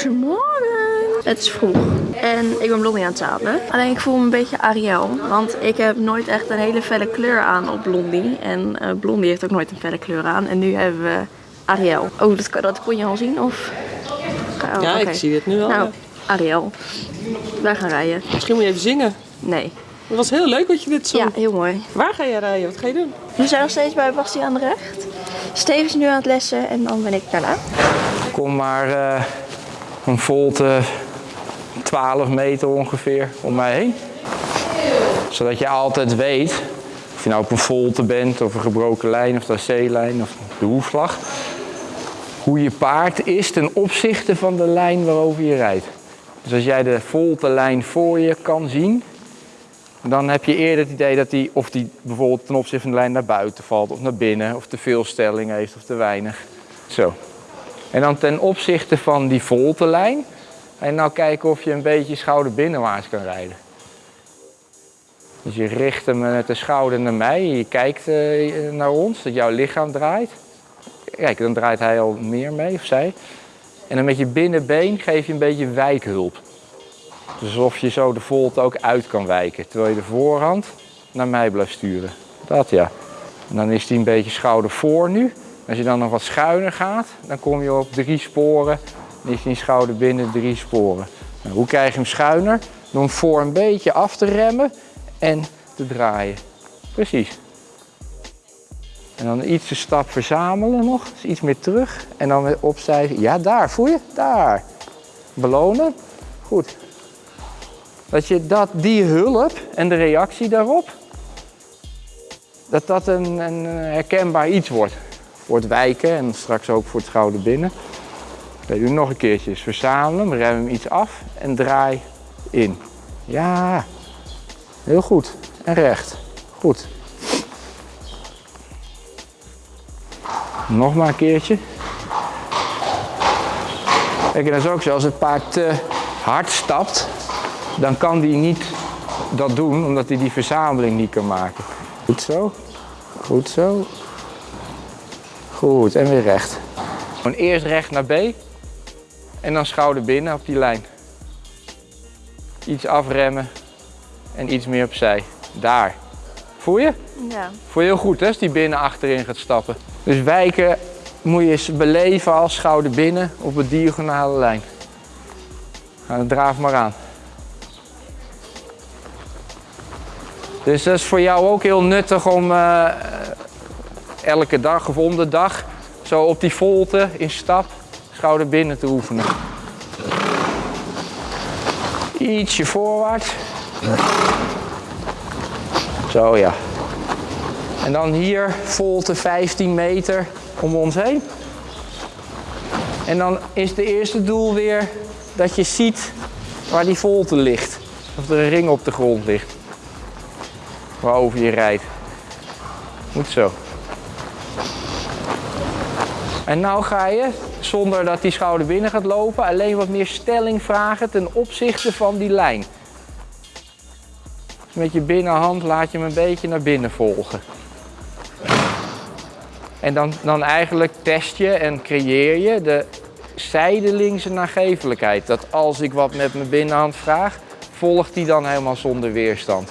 Goedemorgen. Het is vroeg en ik ben Blondie aan het zadelen. Alleen ik voel me een beetje Ariel, want ik heb nooit echt een hele felle kleur aan op Blondie. En uh, Blondie heeft ook nooit een felle kleur aan. En nu hebben we Ariel. Oh, dat, dat kon je al zien? Of? Oh, ja, ik zie het nu al. Nou, Ariel. Wij gaan rijden. Misschien moet je even zingen. Nee. Het was heel leuk wat je dit zo. Ja, heel mooi. Waar ga je rijden? Wat ga je doen? We zijn nog steeds bij Bastiaan de Recht. Steven is nu aan het lessen en dan ben ik daarna. Kom maar uh, een volte 12 meter ongeveer om mij heen. Zodat je altijd weet, of je nou op een volte bent, of een gebroken lijn, of de C-lijn, of de hoefslag. Hoe je paard is ten opzichte van de lijn waarover je rijdt. Dus als jij de volte lijn voor je kan zien, dan heb je eerder het idee dat die, of die bijvoorbeeld ten opzichte van de lijn naar buiten valt, of naar binnen, of te veel stelling heeft, of te weinig. Zo. En dan ten opzichte van die volte lijn, en nou kijken of je een beetje schouder binnenwaarts kan rijden. Dus je richt hem met de schouder naar mij, je kijkt eh, naar ons, dat jouw lichaam draait. Kijk, dan draait hij al meer mee, of zij. En dan met je binnenbeen geef je een beetje wijkhulp. Dus alsof je zo de volte ook uit kan wijken. Terwijl je de voorhand naar mij blijft sturen. Dat ja. En dan is die een beetje schouder voor nu. Als je dan nog wat schuiner gaat, dan kom je op drie sporen. Is die schouder binnen drie sporen. Nou, hoe krijg je hem schuiner? Door hem voor een beetje af te remmen en te draaien. Precies. En dan iets de stap verzamelen nog, dus iets meer terug. En dan weer opzij. Ja, daar, voel je? Daar. Belonen. Goed. Dat je dat, die hulp en de reactie daarop, dat dat een, een herkenbaar iets wordt. Voor het wijken en straks ook voor het schouder binnen. We doen nog een keertje. verzamelen, rem hem iets af en draai in. Ja, heel goed. En recht. Goed. Nog maar een keertje. Kijk, en dat is ook zo, als het paard te hard stapt, dan kan die niet dat doen, omdat hij die verzameling niet kan maken. Goed zo. Goed zo. Goed, en weer recht. Gewoon eerst recht naar B en dan schouder binnen op die lijn. Iets afremmen en iets meer opzij. Daar. Voel je? Ja. Voel je heel goed hè, als die binnen achterin gaat stappen. Dus wijken moet je eens beleven als schouder binnen op een diagonale lijn. Nou, dan draaf maar aan. Dus dat is voor jou ook heel nuttig om uh, elke dag of om de dag zo op die volte in stap schouder binnen te oefenen. Ietsje voorwaarts. Zo ja. En dan hier volte 15 meter om ons heen. En dan is de eerste doel weer dat je ziet waar die volte ligt. Of er een ring op de grond ligt. Waarover je rijdt. Moet zo. En nou ga je, zonder dat die schouder binnen gaat lopen, alleen wat meer stelling vragen ten opzichte van die lijn. Dus met je binnenhand laat je hem een beetje naar binnen volgen. En dan, dan eigenlijk test je en creëer je de zijdelingse nagevelijkheid. Dat als ik wat met mijn binnenhand vraag, volgt die dan helemaal zonder weerstand.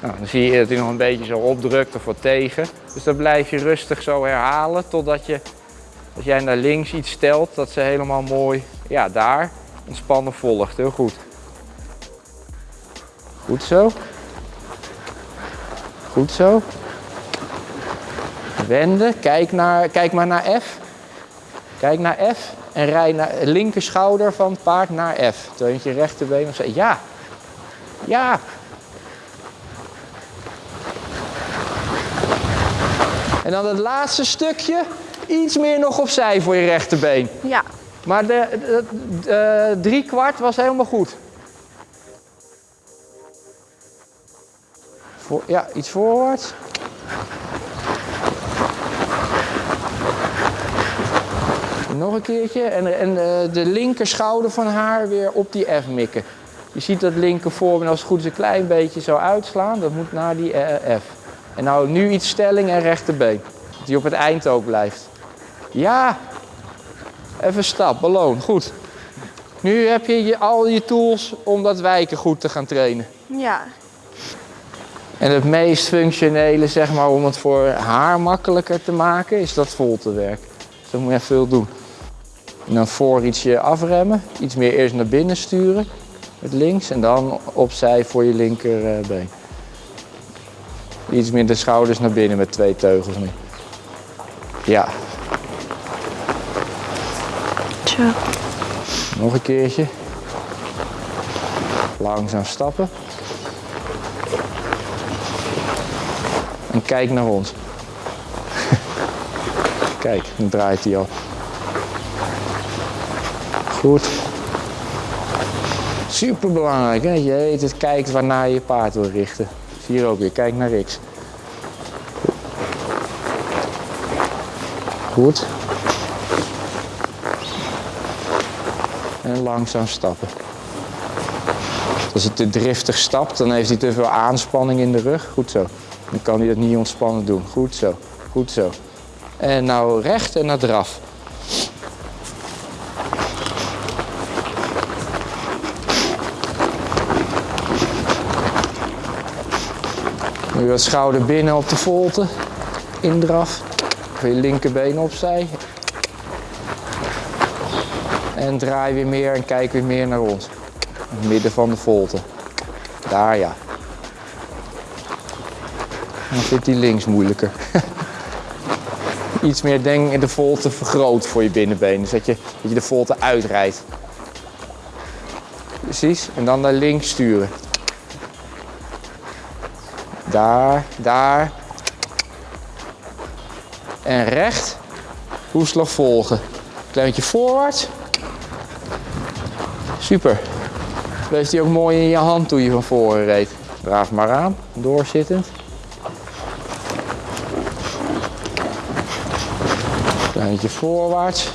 Nou, dan zie je dat hij nog een beetje zo opdrukt of wat tegen. Dus dan blijf je rustig zo herhalen totdat je, als jij naar links iets stelt, dat ze helemaal mooi, ja daar, ontspannen volgt. Heel goed. Goed zo. Goed zo. Wenden, kijk, naar, kijk maar naar F. Kijk naar F en rij naar linker schouder van het paard naar F. Terwijl je rechterbeen of zeggen ja. Ja. En dan het laatste stukje, iets meer nog opzij voor je rechterbeen. Ja. Maar de, de, de drie kwart was helemaal goed. Voor, ja, iets voorwaarts. Nog een keertje. En, en uh, de linker schouder van haar weer op die F mikken. Je ziet dat linker voor als het goed is een klein beetje zo uitslaan. Dat moet naar die uh, F. En nou nu iets stelling en rechterbeen. Dat die op het eind ook blijft. Ja. Even stap, beloon. Goed. Nu heb je, je al je tools om dat wijken goed te gaan trainen. Ja. En het meest functionele, zeg maar, om het voor haar makkelijker te maken, is dat voltewerk. Dus dat moet je veel doen. En dan voor ietsje afremmen, iets meer eerst naar binnen sturen met links en dan opzij voor je linkerbeen. Iets meer de schouders naar binnen met twee teugels nu. Ja. Nog een keertje. Langzaam stappen. En kijk naar ons. kijk, dan draait hij al. Goed. Super belangrijk, hè? Je weet het, kijkt waarnaar je paard wil richten. Hier ook weer, kijk naar Rix. Goed. En langzaam stappen. Als hij te driftig stapt, dan heeft hij te veel aanspanning in de rug. Goed zo. Dan kan hij dat niet ontspannen doen. Goed zo. Goed zo. En nou recht en naar draf. Nu wat schouder binnen op de volte. Indraf. Je linkerbeen opzij. En draai weer meer en kijk weer meer naar ons. Het midden van de volte. Daar ja. Dan vindt hij links moeilijker. Iets meer denk de volte vergroot voor je binnenbeen. Dus dat je, dat je de volte uitrijdt. Precies. En dan naar links sturen. Daar, daar. En recht. Hoeslag volgen. Klein beetje voorwaarts. Super. Bleef die ook mooi in je hand toen je van voren reed. Draaf maar aan, doorzittend. Klein beetje voorwaarts.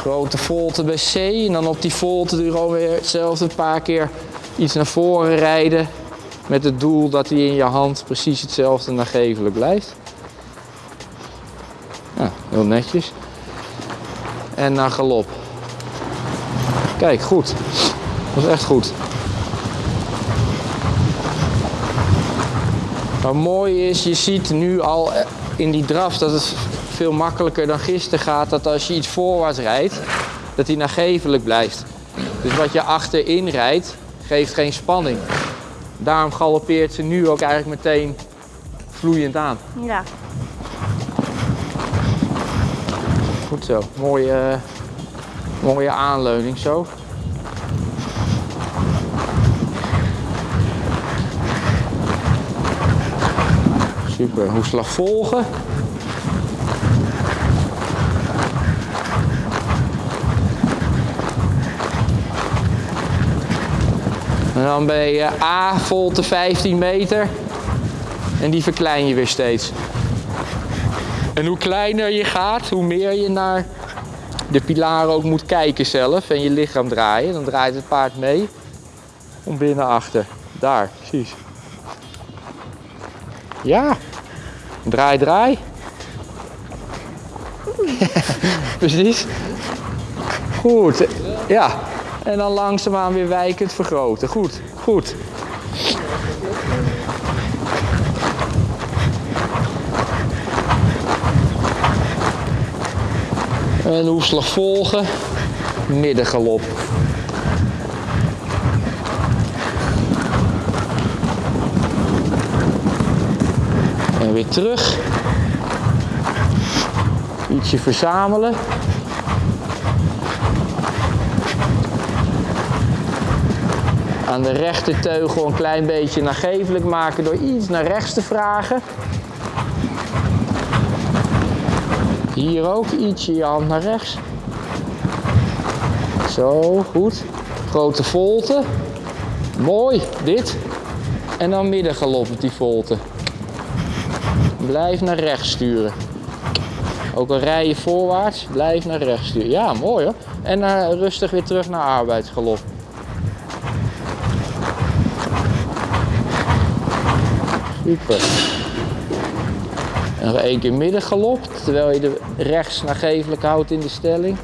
Grote volte bij C en dan op die volte gewoon weer hetzelfde een paar keer iets naar voren rijden. Met het doel dat hij in je hand precies hetzelfde nagevelijk blijft. Ja, heel netjes. En naar galop. Kijk, goed. Dat is echt goed. Wat mooi is, je ziet nu al in die draf dat het veel makkelijker dan gisteren gaat. Dat als je iets voorwaarts rijdt, dat hij nagevelijk blijft. Dus wat je achterin rijdt, geeft geen spanning. Daarom galoppeert ze nu ook eigenlijk meteen vloeiend aan. Ja. Goed zo. Mooie, mooie aanleuning zo. Super. Hoeslag volgen. En dan je A volte 15 meter. En die verklein je weer steeds. En hoe kleiner je gaat, hoe meer je naar de pilaren ook moet kijken zelf. En je lichaam draaien. Dan draait het paard mee. Om binnen achter. Daar, precies. Ja. Draai, draai. precies. Goed. Ja. En dan langzaamaan weer wijkend vergroten. Goed, goed. En hoefslag volgen. Middengalop. En weer terug. Ietsje verzamelen. aan de rechterteugel een klein beetje nagevelijk maken door iets naar rechts te vragen. Hier ook ietsje je hand naar rechts. Zo, goed. Grote volte. Mooi, dit. En dan middengalop op die volte. Blijf naar rechts sturen. Ook al rij je voorwaarts, blijf naar rechts sturen. Ja, mooi hoor. En uh, rustig weer terug naar arbeidsgalop. Super. Nog één keer midden gelopt terwijl je de rechts naar gevelijk houdt in de stelling.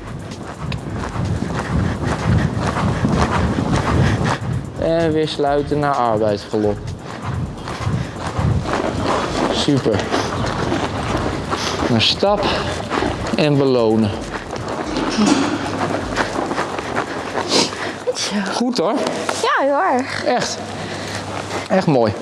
En weer sluiten naar arbeidsgalop. Super. Naar stap en belonen. Goed hoor. Ja, hoor. Echt. Echt mooi.